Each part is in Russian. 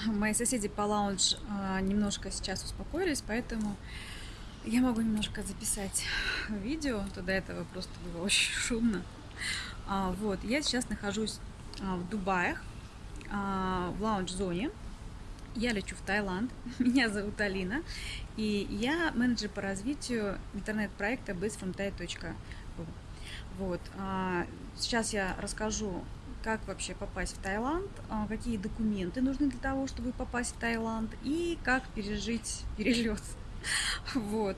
Мои соседи по лаунж а, немножко сейчас успокоились, поэтому я могу немножко записать видео. То до этого просто было очень шумно. А, вот, я сейчас нахожусь а, в Дубаях, а, в лаунж-зоне. Я лечу в Таиланд. Меня зовут Алина. И я менеджер по развитию интернет-проекта bizfromthai.ru. Вот. Сейчас я расскажу как вообще попасть в Таиланд, а, какие документы нужны для того, чтобы попасть в Таиланд и как пережить перелет. Вот.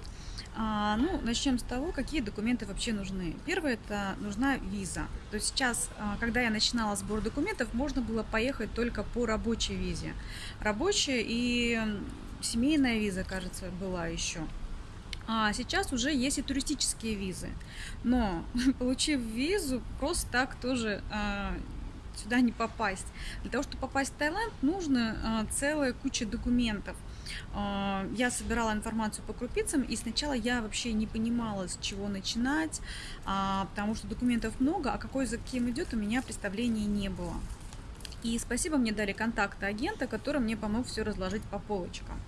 А, ну, начнем с того, какие документы вообще нужны. Первое, это нужна виза. То есть сейчас, а, когда я начинала сбор документов, можно было поехать только по рабочей визе. Рабочая и семейная виза, кажется, была еще. А сейчас уже есть и туристические визы. Но получив визу, просто так тоже а, сюда не попасть. Для того, чтобы попасть в Таиланд, нужно а, целая куча документов. А, я собирала информацию по крупицам, и сначала я вообще не понимала, с чего начинать, потому что документов много, а какой за кем идет, у меня представления не было. И спасибо, мне дали контакты агента, который мне помог все разложить по полочкам.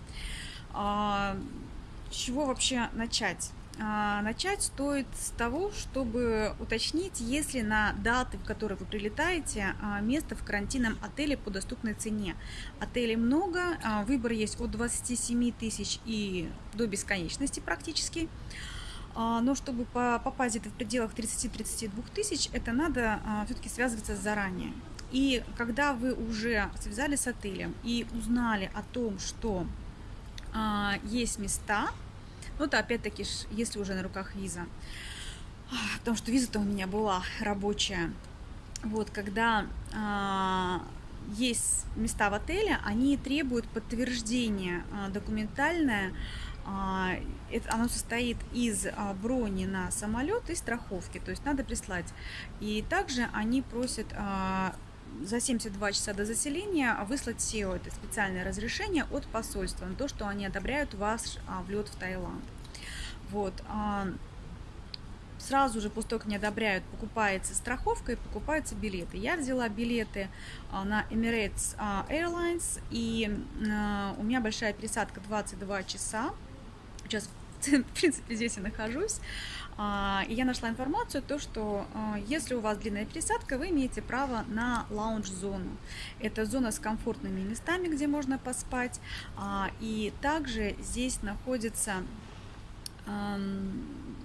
С чего вообще начать? А, начать стоит с того, чтобы уточнить, есть ли на даты, в которые вы прилетаете, а, место в карантинном отеле по доступной цене. Отелей много, а, выбор есть от 27 тысяч и до бесконечности практически. Но чтобы попасть где-то в пределах 30-32 тысяч, это надо все-таки связываться заранее. И когда вы уже связались с отелем и узнали о том, что есть места, ну, это опять-таки, если уже на руках виза. Потому что виза-то у меня была рабочая. Вот, когда а, есть места в отеле, они требуют подтверждения а, документальное. А, это, оно состоит из а, брони на самолет и страховки, то есть надо прислать. И также они просят за 72 часа до заселения выслать SEO, это специальное разрешение от посольства на то, что они одобряют ваш а, влет в Таиланд. Вот. А, сразу же после того, как не одобряют, покупается страховка и покупаются билеты. Я взяла билеты а, на Emirates Airlines, и у меня большая пересадка 22 часа. Сейчас в принципе, здесь я нахожусь. А, и я нашла информацию, то, что а, если у вас длинная пересадка, вы имеете право на лаунж-зону. Это зона с комфортными местами, где можно поспать. А, и также здесь находится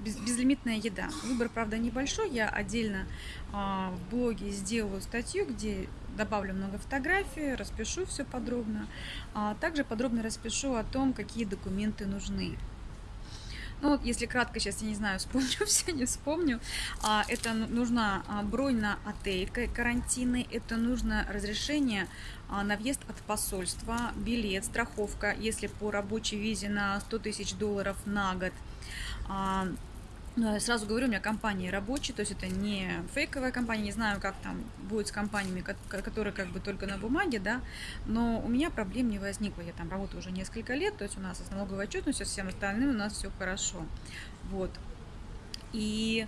безлимитная еда. Выбор, правда, небольшой. Я отдельно в блоге сделаю статью, где добавлю много фотографий, распишу все подробно. Также подробно распишу о том, какие документы нужны. Ну вот, если кратко, сейчас я не знаю, вспомню все, не вспомню. А, это нужна а, бронь на отель карантинный, это нужно разрешение а, на въезд от посольства, билет, страховка, если по рабочей визе на 100 тысяч долларов на год. Но я сразу говорю, у меня компания рабочая, то есть это не фейковая компания, не знаю, как там будет с компаниями, которые как бы только на бумаге, да, но у меня проблем не возникло, я там работаю уже несколько лет, то есть у нас с налоговой отчетностью, со всем остальным у нас все хорошо, вот. И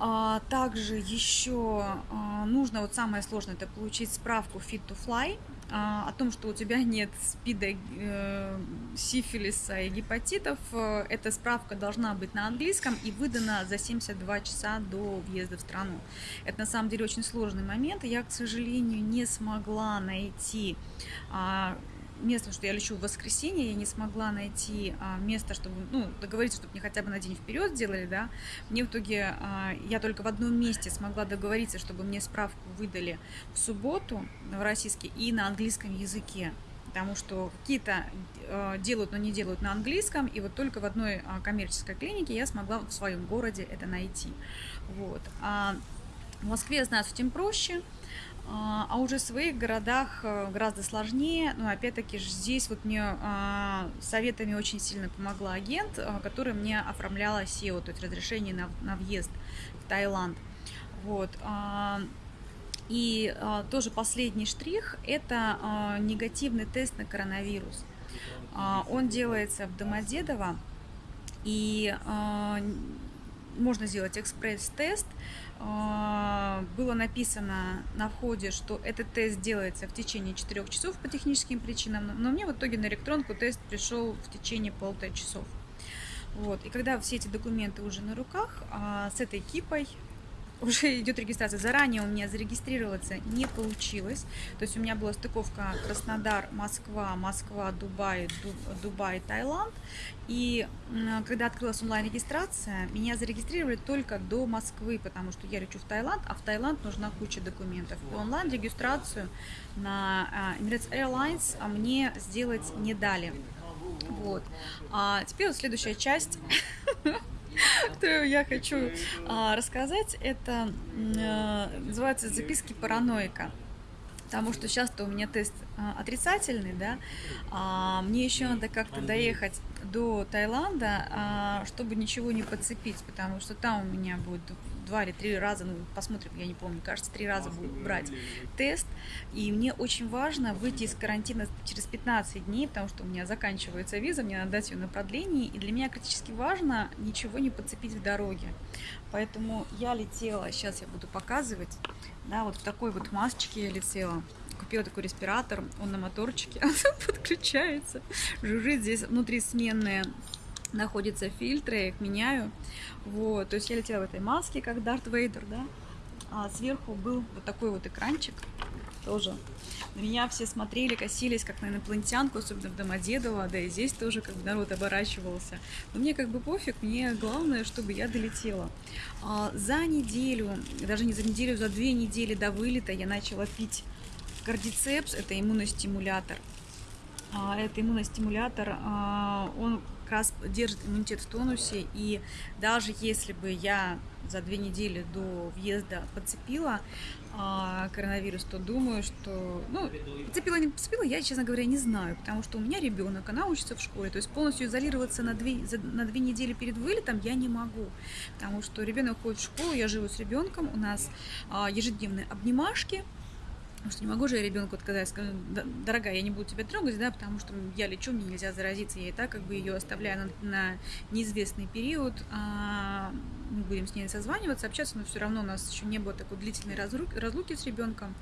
а, также еще а, нужно, вот самое сложное, это получить справку Fit to Fly, а, о том, что у тебя нет спида, э, сифилиса и гепатитов. Э, эта справка должна быть на английском и выдана за 72 часа до въезда в страну. Это на самом деле очень сложный момент. Я, к сожалению, не смогла найти а, место, что я лечу в воскресенье, я не смогла найти а, место, чтобы, ну, договориться, чтобы мне хотя бы на день вперед сделали, да. Мне в итоге, а, я только в одном месте смогла договориться, чтобы мне справку выдали в субботу в российский и на английском языке. Потому что какие-то э, делают, но не делают на английском. И вот только в одной коммерческой клинике я смогла в своем городе это найти. Вот. А в Москве, я знаю, с этим проще. А, а уже в своих городах э, гораздо сложнее. Но опять-таки здесь вот мне а, советами очень сильно помогла агент, а, который мне оформляла SEO, то есть разрешение на, на въезд в Таиланд. Вот. И тоже последний штрих – это негативный тест на коронавирус. Он делается в Домодедово, и можно сделать экспресс-тест. А, было написано на входе, что этот тест делается в течение 4 часов по техническим причинам, но мне в итоге на электронку тест пришел в течение полутора часов. Вот. И когда все эти документы уже на руках, а, с этой кипой уже идет регистрация. Заранее у меня зарегистрироваться не получилось. То есть у меня была стыковка Краснодар, Москва, Москва, Дубай, Дубай, Таиланд. И когда открылась онлайн-регистрация, меня зарегистрировали только до Москвы, потому что я лечу в Таиланд, а в Таиланд нужна куча документов. И онлайн-регистрацию на а, Emirates Airlines а мне сделать не дали. Вот. А теперь вот следующая часть. которую я хочу а, рассказать, это а, называется «Записки параноика». Потому что сейчас-то у меня тест а, отрицательный, да, а, мне еще надо как-то доехать до Таиланда, а, чтобы ничего не подцепить, потому что там у меня будет два или три раза, ну, посмотрим, я не помню, кажется, три раза буду брать тест. И мне очень важно выйти из карантина через 15 дней, потому что у меня заканчивается виза, мне надо дать ее на продление. И для меня критически важно ничего не подцепить в дороге. Поэтому я летела, сейчас я буду показывать, да, вот в такой вот масочке я летела купила такой респиратор, он на моторчике, подключается, жужжит здесь внутри сменные находятся фильтры, я их меняю. Вот, то есть я летела в этой маске, как Дарт Вейдер, да. А сверху был вот такой вот экранчик тоже. На меня все смотрели, косились, как на инопланетянку, особенно в Домодедово, да и здесь тоже как бы народ оборачивался. Но мне как бы пофиг, мне главное, чтобы я долетела. А за неделю, даже не за неделю, за две недели до вылета я начала пить кардицепс, это иммуностимулятор. А, это иммуностимулятор, а, он раз держит иммунитет в тонусе, и даже если бы я за две недели до въезда подцепила а, коронавирус, то думаю, что, ну, подцепила, не подцепила, я, честно говоря, не знаю, потому что у меня ребенок, она учится в школе, то есть полностью изолироваться на две, за, на две недели перед вылетом я не могу, потому что ребенок ходит в школу, я живу с ребенком, у нас а, ежедневные обнимашки, Потому что не могу же я ребенку отказать, скажу, дорогая, я не буду тебя трогать, да, потому что я лечу, мне нельзя заразиться, я и так как бы ее оставляю на, на неизвестный период, а мы будем с ней созваниваться, общаться, но все равно у нас еще не было такой длительной разлуки с ребенком.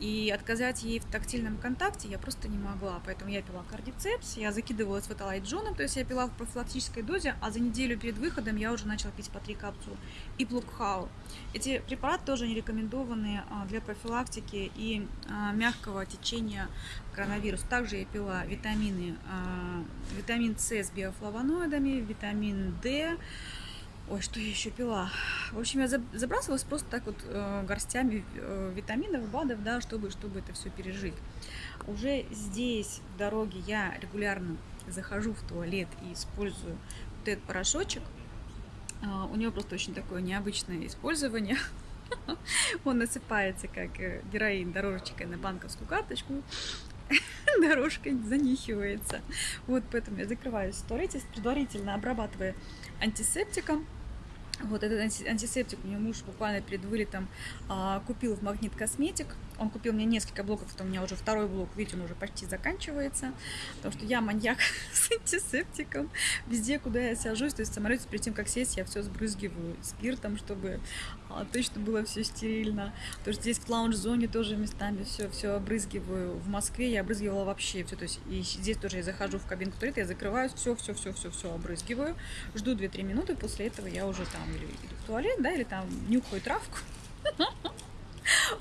И отказать ей в тактильном контакте я просто не могла. Поэтому я пила кардицепс, я закидывалась в эталайт джоном, то есть я пила в профилактической дозе, а за неделю перед выходом я уже начала пить по три капсулы. И плукхау. Эти препараты тоже не рекомендованы а, для профилактики и а, мягкого течения коронавируса. Также я пила витамины, а, витамин С с биофлавоноидами, витамин D, Ой, что я еще пила? В общем, я забрасывалась просто так вот э, горстями э, витаминов, БАДов, да, чтобы, чтобы это все пережить. Уже здесь, в дороге, я регулярно захожу в туалет и использую вот этот порошочек. Э, у него просто очень такое необычное использование. Он насыпается, как э, героин, дорожечкой на банковскую карточку. Дорожка занихивается. Вот поэтому я закрываюсь в туалете, предварительно обрабатывая антисептиком. Вот этот антисептик мне муж буквально перед вылетом а, купил в Магнит Косметик. Он купил мне несколько блоков, это у меня уже второй блок, видите, он уже почти заканчивается. Потому что я маньяк с антисептиком. Везде, куда я сажусь, то есть в самолете перед тем, как сесть, я все сбрызгиваю спиртом, чтобы а, точно было все стерильно. То есть здесь в лаунж-зоне тоже местами все, все обрызгиваю. В Москве я обрызгивала вообще все. То есть и здесь тоже я захожу в кабинку туалета, я закрываюсь, все, все, все, все, все обрызгиваю. Жду 2-3 минуты, после этого я уже там или иду в туалет, да, или там нюхаю травку.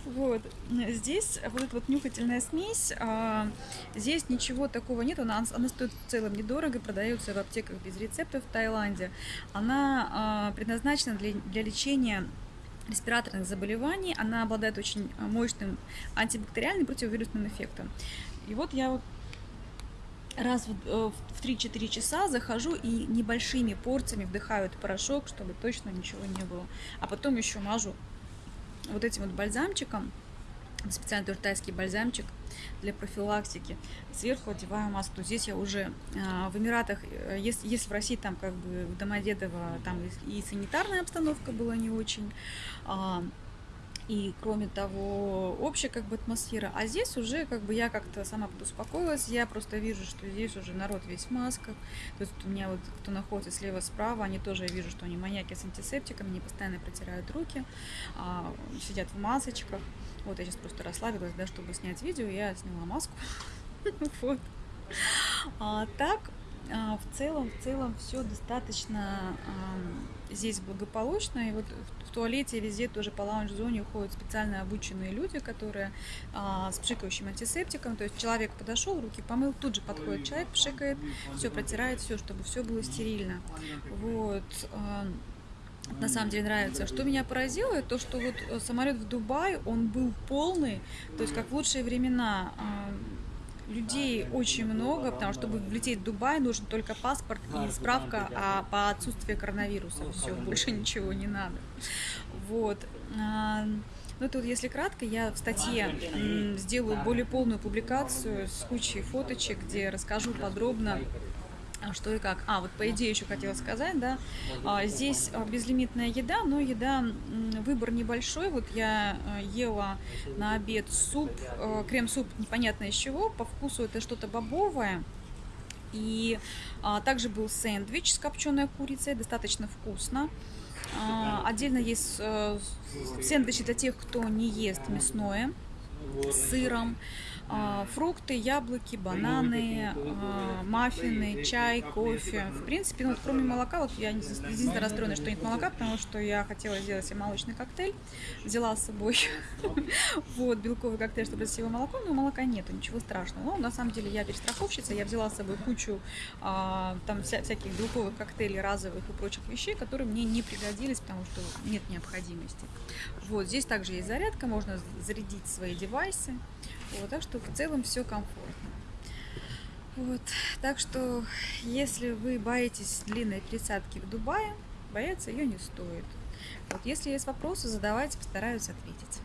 Вот. Здесь вот эта вот нюхательная смесь, а, здесь ничего такого нет, она, она стоит в целом недорого, продается в аптеках без рецептов в Таиланде. Она а, предназначена для, для лечения респираторных заболеваний, она обладает очень мощным антибактериальным противовирусным эффектом. И вот я вот раз в 3-4 э, часа захожу и небольшими порциями вдыхаю этот порошок, чтобы точно ничего не было. А потом еще мажу вот этим вот бальзамчиком, специальный тоже тайский бальзамчик для профилактики. Сверху одеваю маску. Здесь я уже э, в Эмиратах, э, если, если в России там как бы в Домодедово там и, и санитарная обстановка была не очень, э, И кроме того, общая как бы атмосфера. А здесь уже как бы я как-то сама подуспокоилась. Я просто вижу, что здесь уже народ весь в масках. То есть у меня вот кто находится слева, справа, они тоже, я вижу, что они маньяки с антисептиками, они постоянно протирают руки, а, сидят в масочках. Вот я сейчас просто расслабилась, да, чтобы снять видео, я сняла маску. Вот. А, так, в целом, в целом все достаточно а, здесь благополучно. И вот в, в туалете везде тоже по лаунж-зоне уходят специально обученные люди, которые а, с пшикающим антисептиком. То есть человек подошел, руки помыл, тут же подходит человек, пшикает, все протирает, все, чтобы все было стерильно. Вот. А, на самом деле нравится. Что меня поразило, то что вот э, самолет в Дубай, он был полный, то есть как в лучшие времена. Людей очень много, потому что чтобы влететь в Дубай, нужен только паспорт и справка а по отсутствию коронавируса. Все, больше ничего не надо. Вот. А, ну, тут, если кратко, я в статье сделаю более полную публикацию с кучей фоточек, где расскажу подробно что и как. А, вот по идее еще хотела сказать, да, а, здесь а, безлимитная еда, но еда, выбор небольшой. Вот я ела на обед суп, крем-суп непонятно из чего, по вкусу это что-то бобовое. И а, также был сэндвич с копченой курицей, достаточно вкусно. А, отдельно есть а, сэндвичи для тех, кто не ест мясное с сыром. А, фрукты, яблоки, бананы, а, маффины, чай, кофе. В принципе, ну, кроме молока, вот я единственное расстроена, что нет молока, потому что я хотела сделать себе молочный коктейль. Взяла с собой вот, белковый коктейль, чтобы сделать молоко, но молока нету, ничего страшного. Но на самом деле я перестраховщица, я взяла с собой кучу а, там вся, всяких белковых коктейлей, разовых и прочих вещей, которые мне не пригодились, потому что нет необходимости. Вот, здесь также есть зарядка, можно зарядить свои девайсы. Вот, так что в целом все комфортно. Вот, так что, если вы боитесь длинной тридцатки в Дубае, бояться ее не стоит. Вот, если есть вопросы, задавайте, постараюсь ответить.